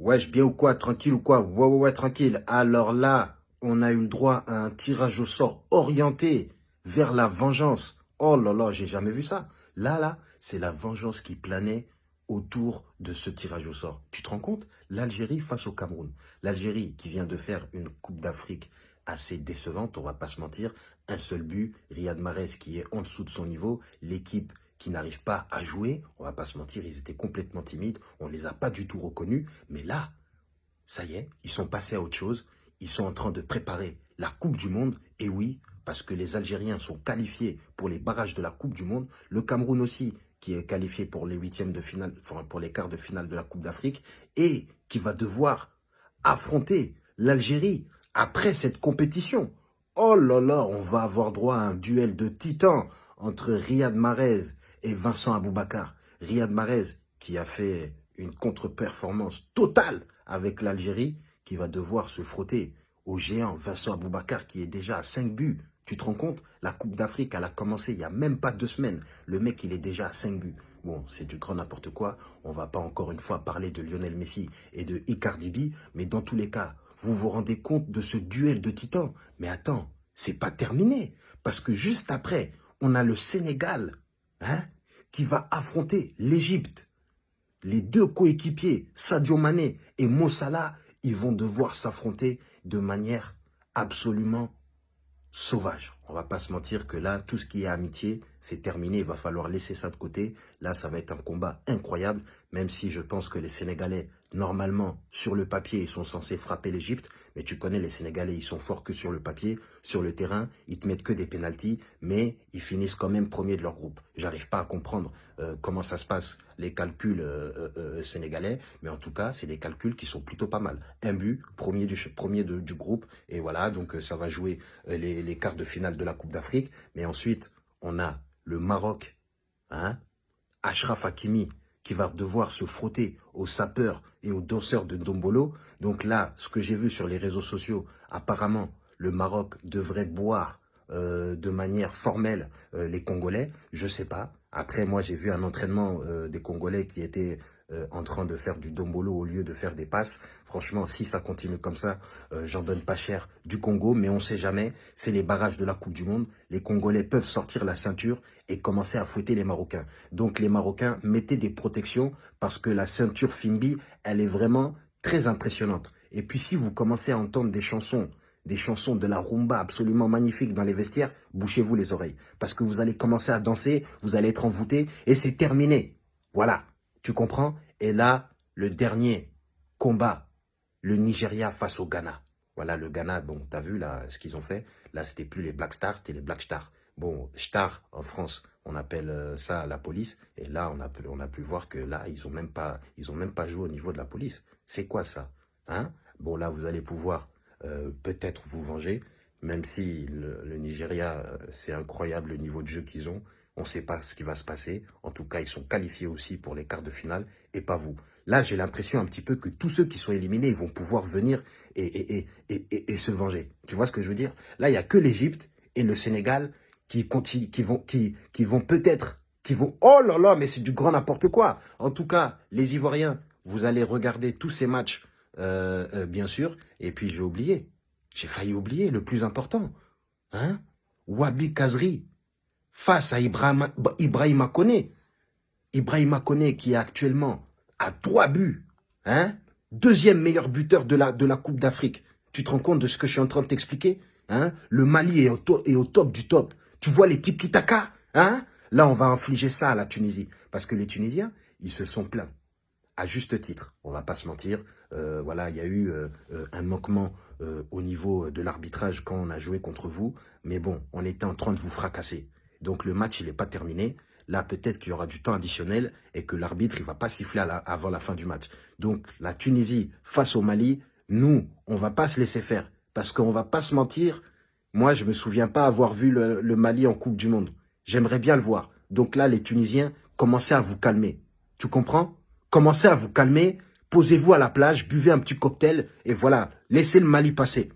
Wesh, bien ou quoi Tranquille ou quoi? Ouais, ouais, ouais, tranquille. Alors là, on a eu le droit à un tirage au sort orienté vers la vengeance. Oh là là, j'ai jamais vu ça. Là, là, c'est la vengeance qui planait autour de ce tirage au sort. Tu te rends compte? L'Algérie face au Cameroun. L'Algérie qui vient de faire une Coupe d'Afrique assez décevante, on va pas se mentir. Un seul but, Riyad Mahrez qui est en dessous de son niveau. L'équipe qui n'arrivent pas à jouer, on va pas se mentir, ils étaient complètement timides, on ne les a pas du tout reconnus, mais là, ça y est, ils sont passés à autre chose, ils sont en train de préparer la Coupe du Monde, et oui, parce que les Algériens sont qualifiés pour les barrages de la Coupe du Monde, le Cameroun aussi, qui est qualifié pour les huitièmes de finale, enfin pour les quarts de finale de la Coupe d'Afrique, et qui va devoir affronter l'Algérie après cette compétition. Oh là là, on va avoir droit à un duel de titans entre Riyad Mahrez et Vincent Aboubakar. Riyad Mahrez, qui a fait une contre-performance totale avec l'Algérie, qui va devoir se frotter au géant Vincent Aboubakar, qui est déjà à 5 buts. Tu te rends compte? La Coupe d'Afrique, elle a commencé il n'y a même pas deux semaines. Le mec, il est déjà à 5 buts. Bon, c'est du grand n'importe quoi. On va pas encore une fois parler de Lionel Messi et de Icardi mais dans tous les cas, vous vous rendez compte de ce duel de titans? Mais attends, c'est pas terminé. Parce que juste après, on a le Sénégal hein, qui va affronter l'Égypte. Les deux coéquipiers, Sadio Mané et Mossala, ils vont devoir s'affronter de manière absolument sauvage. On va pas se mentir que là, tout ce qui est amitié, c'est terminé. Il va falloir laisser ça de côté. Là, ça va être un combat incroyable, même si je pense que les Sénégalais, normalement, sur le papier, ils sont censés frapper l'Égypte. Mais tu connais les Sénégalais, ils sont forts que sur le papier. Sur le terrain, ils te mettent que des pénalties, mais ils finissent quand même premiers de leur groupe. J'arrive pas à comprendre euh, comment ça se passe, les calculs euh, euh, sénégalais. Mais en tout cas, c'est des calculs qui sont plutôt pas mal. Un but, premier du, premier du groupe. Et voilà, donc ça va jouer les, les quarts de finale de la Coupe d'Afrique. Mais ensuite, on a le Maroc, hein, Ashraf Hakimi, qui va devoir se frotter aux sapeurs et aux danseurs de Dombolo. Donc là, ce que j'ai vu sur les réseaux sociaux, apparemment, le Maroc devrait boire euh, de manière formelle euh, les Congolais. Je sais pas. Après, moi, j'ai vu un entraînement euh, des Congolais qui était euh, en train de faire du dombolo au lieu de faire des passes. Franchement, si ça continue comme ça, euh, j'en donne pas cher du Congo, mais on sait jamais. C'est les barrages de la Coupe du Monde. Les Congolais peuvent sortir la ceinture et commencer à fouetter les Marocains. Donc les Marocains, mettez des protections parce que la ceinture Fimbi, elle est vraiment très impressionnante. Et puis si vous commencez à entendre des chansons des chansons de la rumba absolument magnifiques dans les vestiaires, bouchez-vous les oreilles. Parce que vous allez commencer à danser, vous allez être envoûté et c'est terminé. Voilà. Tu comprends? Et là, le dernier combat, le Nigeria face au Ghana. Voilà, le Ghana, bon, t'as vu là ce qu'ils ont fait Là, c'était plus les Black Stars, c'était les Black Stars. Bon, Star en France, on appelle euh, ça la police. Et là, on a, pu, voir que là, ils ont même pas, même pas joué au niveau de la police. C'est quoi ça? Hein? Bon, là, vous allez pouvoir euh, peut-être vous venger, même si le, Nigeria, euh, c'est incroyable le niveau de jeu qu'ils ont. On ne sait pas ce qui va se passer. En tout cas, ils sont qualifiés aussi pour les quarts de finale et pas vous. Là, j'ai l'impression un petit peu que tous ceux qui sont éliminés, ils vont pouvoir venir et, et, se venger. Tu vois ce que je veux dire? Là, il n'y a que l'Égypte et le Sénégal qui, qui vont, qui, qui vont peut-être, qui vont... Oh là là, mais c'est du grand n'importe quoi En tout cas, les Ivoiriens, vous allez regarder tous ces matchs, euh, euh, bien sûr. Et puis, j'ai oublié. J'ai failli oublier le plus important. Hein? Wabi Kazri, face à Ibrahima, Ibrahima Kone. Ibrahima qui est actuellement à trois buts. Hein? Deuxième meilleur buteur de la, de la Coupe d'Afrique. Tu te rends compte de ce que je suis en train de t'expliquer hein? Le Mali est au, top du top. Tu vois les types Kitaka hein? Là, on va infliger ça à la Tunisie. Parce que les Tunisiens, ils se sont plaints. À juste titre, on va pas se mentir. Euh, voilà, il y a eu euh, euh, un manquement au niveau de l'arbitrage quand on a joué contre vous. Mais bon, on était en train de vous fracasser. Donc le match, il n'est pas terminé. Là, peut-être qu'il y aura du temps additionnel et que l'arbitre, il va pas siffler avant la fin du match. Donc la Tunisie face au Mali, nous, on va pas se laisser faire. Parce qu'on va pas se mentir. Moi, je me souviens pas avoir vu le, le Mali en Coupe du Monde. J'aimerais bien le voir. Donc là, les Tunisiens, commencez à vous calmer. Tu comprends? Commencez à vous calmer, posez-vous à la plage, buvez un petit cocktail et voilà, laissez le Mali passer.